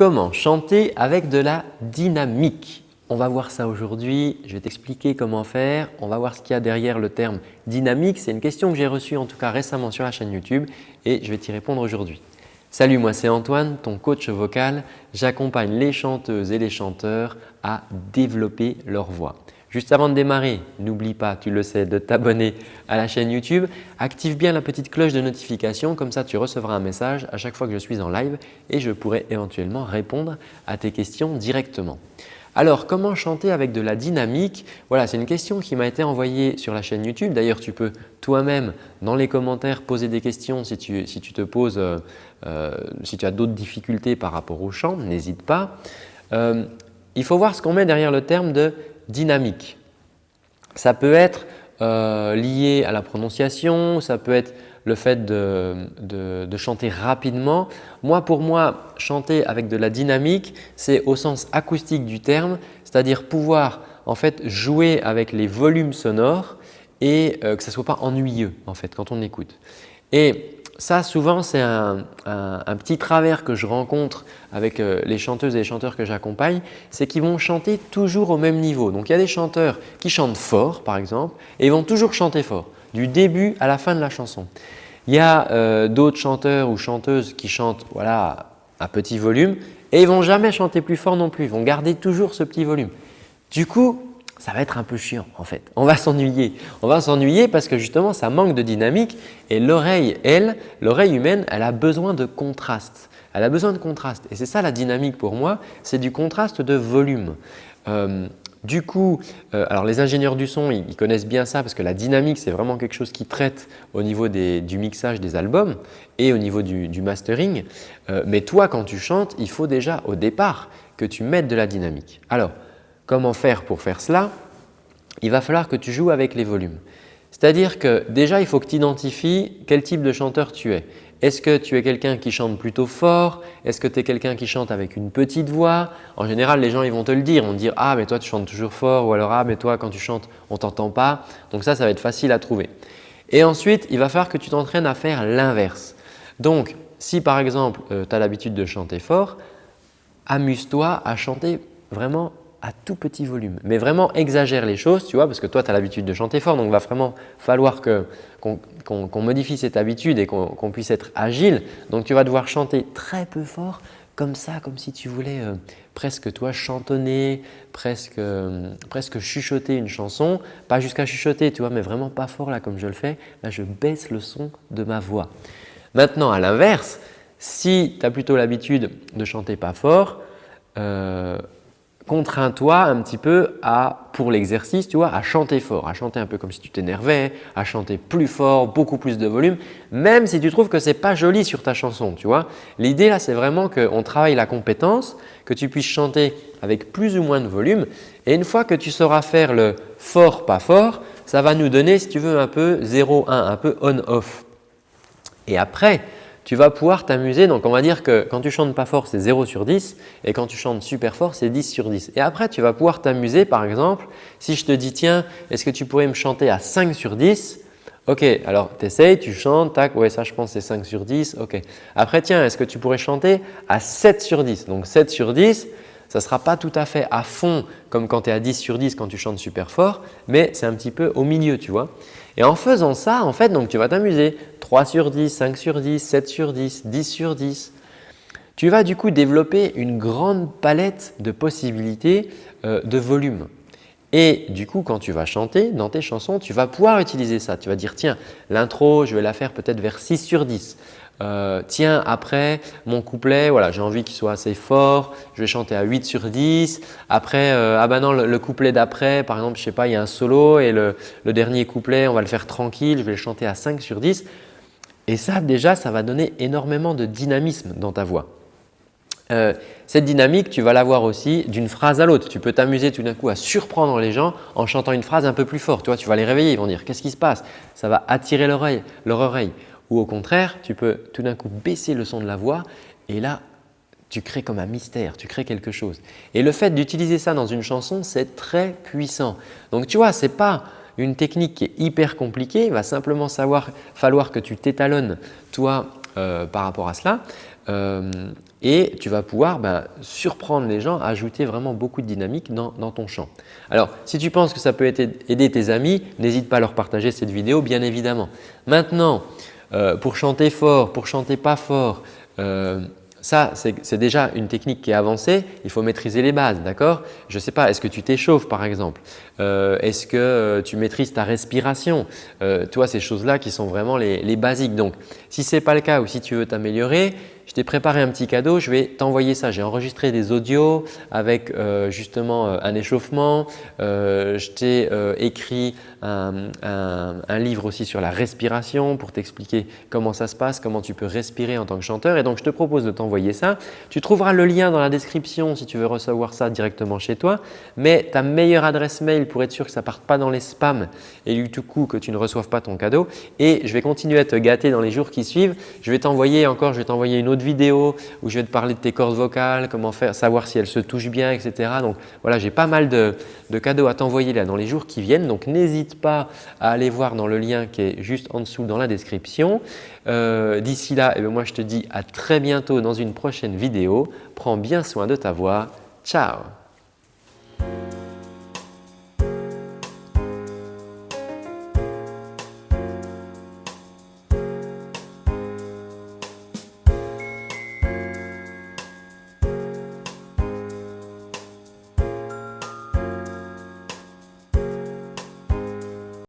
Comment chanter avec de la dynamique On va voir ça aujourd'hui. Je vais t'expliquer comment faire. On va voir ce qu'il y a derrière le terme dynamique. C'est une question que j'ai reçue en tout cas récemment sur la chaîne YouTube et je vais t'y répondre aujourd'hui. Salut, moi c'est Antoine, ton coach vocal. J'accompagne les chanteuses et les chanteurs à développer leur voix. Juste avant de démarrer, n'oublie pas, tu le sais, de t'abonner à la chaîne YouTube. Active bien la petite cloche de notification, comme ça tu recevras un message à chaque fois que je suis en live et je pourrai éventuellement répondre à tes questions directement. Alors, comment chanter avec de la dynamique? Voilà, c'est une question qui m'a été envoyée sur la chaîne YouTube. D'ailleurs, tu peux toi-même dans les commentaires poser des questions si tu, te poses, euh, euh, si tu as d'autres difficultés par rapport au chant, n'hésite pas. Euh, il faut voir ce qu'on met derrière le terme de dynamique. Ça peut être euh, lié à la prononciation, ça peut être le fait de, chanter rapidement. Moi, pour moi, chanter avec de la dynamique, c'est au sens acoustique du terme, c'est-à-dire pouvoir en fait jouer avec les volumes sonores et euh, que ce ne soit pas ennuyeux en fait quand on écoute. Ça, souvent, c'est un, petit travers que je rencontre avec euh, les chanteuses et les chanteurs que j'accompagne, c'est qu'ils vont chanter toujours au même niveau. Donc, il y a des chanteurs qui chantent fort, par exemple, et ils vont toujours chanter fort, du début à la fin de la chanson. Il y a euh, d'autres chanteurs ou chanteuses qui chantent voilà, à petit volume et ils ne vont jamais chanter plus fort non plus, ils vont garder toujours ce petit volume. Du coup, ça va être un peu chiant en fait. On va s'ennuyer. On va s'ennuyer parce que justement ça manque de dynamique et l'oreille, elle, l'oreille humaine, elle a besoin de contraste. Elle a besoin de contraste et c'est ça la dynamique pour moi, c'est du contraste de volume. Euh, du coup, euh, alors les ingénieurs du son, ils, connaissent bien ça parce que la dynamique, c'est vraiment quelque chose qui traite au niveau du mixage des albums et au niveau du, mastering. Euh, mais toi, quand tu chantes, il faut déjà au départ que tu mettes de la dynamique. Alors, Comment faire pour faire cela Il va falloir que tu joues avec les volumes. C'est-à-dire que déjà, il faut que tu identifies quel type de chanteur tu es. Est-ce que tu es quelqu'un qui chante plutôt fort? Est-ce que tu es quelqu'un qui chante avec une petite voix? En général, les gens ils vont te le dire. Te dire « Ah, mais toi, tu chantes toujours fort » ou alors « Ah, mais toi, quand tu chantes, on ne t'entend pas. » Donc ça, ça va être facile à trouver. Et ensuite, il va falloir que tu t'entraînes à faire l'inverse. Donc, si par exemple, euh, tu as l'habitude de chanter fort, amuse-toi à chanter vraiment à tout petit volume. Mais vraiment exagère les choses, tu vois, parce que toi, tu as l'habitude de chanter fort, donc il va vraiment falloir qu'on modifie cette habitude et qu'on puisse être agile. Donc, tu vas devoir chanter très peu fort, comme ça, comme si tu voulais euh, presque toi chantonner, presque, euh, presque chuchoter une chanson. Pas jusqu'à chuchoter, tu vois, mais vraiment pas fort là comme je le fais. Là, je baisse le son de ma voix. Maintenant, à l'inverse, si tu as plutôt l'habitude de chanter pas fort, euh, contrains-toi un petit peu à, pour l'exercice, tu vois, à chanter fort, à chanter un peu comme si tu t'énervais, à chanter plus fort, beaucoup plus de volume, même si tu trouves que ce n'est pas joli sur ta chanson, tu vois. L'idée là, c'est vraiment qu'on travaille la compétence, que tu puisses chanter avec plus ou moins de volume et une fois que tu sauras faire le fort, pas fort, ça va nous donner, si tu veux, un peu 0, 1, un peu on-off. Et après, tu vas pouvoir t'amuser. Donc, on va dire que quand tu chantes pas fort, c'est 0 sur 10 et quand tu chantes super fort, c'est 10 sur 10. Et après, tu vas pouvoir t'amuser par exemple si je te dis tiens, est-ce que tu pourrais me chanter à 5 sur 10 Ok, alors tu essayes, tu chantes, tac, ouais ça je pense c'est 5 sur 10, ok. Après tiens, est-ce que tu pourrais chanter à 7 sur 10 Donc 7 sur 10, ça ne sera pas tout à fait à fond comme quand tu es à 10 sur 10 quand tu chantes super fort, mais c'est un petit peu au milieu, tu vois. Et en faisant ça, en fait, donc tu vas t'amuser. 3 sur 10, 5 sur 10, 7 sur 10, 10 sur 10. Tu vas du coup développer une grande palette de possibilités euh, de volume. Et du coup, quand tu vas chanter dans tes chansons, tu vas pouvoir utiliser ça. Tu vas dire tiens, l'intro, je vais la faire peut-être vers 6 sur 10. Euh, tiens, après mon couplet, voilà, j'ai envie qu'il soit assez fort, je vais chanter à 8 sur 10. Après, euh, ah non, le, couplet d'après, par exemple, je sais pas, il y a un solo et le, dernier couplet, on va le faire tranquille, je vais le chanter à 5 sur 10. Et ça, déjà, ça va donner énormément de dynamisme dans ta voix. Euh, cette dynamique, tu vas l'avoir aussi d'une phrase à l'autre. Tu peux t'amuser tout d'un coup à surprendre les gens en chantant une phrase un peu plus fort. Tu vois, tu vas les réveiller, ils vont dire « qu'est-ce qui se passe ?» Ça va attirer leur oreille. Ou au contraire, tu peux tout d'un coup baisser le son de la voix et là, tu crées comme un mystère, tu crées quelque chose. Et le fait d'utiliser ça dans une chanson, c'est très puissant. Donc tu vois, ce n'est pas une technique qui est hyper compliquée, il va simplement savoir, falloir que tu t'étalonnes toi euh, par rapport à cela. et tu vas pouvoir ben, surprendre les gens, ajouter vraiment beaucoup de dynamique dans, ton chant. Alors, si tu penses que ça peut aider tes amis, n'hésite pas à leur partager cette vidéo bien évidemment. Maintenant, euh, pour chanter fort, pour chanter pas fort, euh, ça, c'est déjà une technique qui est avancée. Il faut maîtriser les bases, d'accord? Je ne sais pas, est-ce que tu t'échauffes par exemple? Euh, Est-ce que tu maîtrises ta respiration? Toi, ces choses-là qui sont vraiment les, les basiques. Donc, si ce n'est pas le cas ou si tu veux t'améliorer, je t'ai préparé un petit cadeau, je vais t'envoyer ça. J'ai enregistré des audios avec euh, justement euh, un échauffement. Euh, je t'ai écrit un, livre aussi sur la respiration pour t'expliquer comment ça se passe, comment tu peux respirer en tant que chanteur. Et donc, je te propose de t'envoyer ça. Tu trouveras le lien dans la description si tu veux recevoir ça directement chez toi. Mais ta meilleure adresse mail pour être sûr que ça ne parte pas dans les spams et du tout coup que tu ne reçoives pas ton cadeau. Et je vais continuer à te gâter dans les jours qui suivent. Je vais t'envoyer encore, je vais t'envoyer une autre vidéo où je vais te parler de tes cordes vocales, comment faire, savoir si elles se touchent bien, etc. Donc voilà, j'ai pas mal de, cadeaux à t'envoyer là dans les jours qui viennent. Donc n'hésite pas à aller voir dans le lien qui est juste en dessous dans la description. Euh, d'ici là, eh ben, moi je te dis à très bientôt dans une prochaine vidéo. Prends bien soin de ta voix. Ciao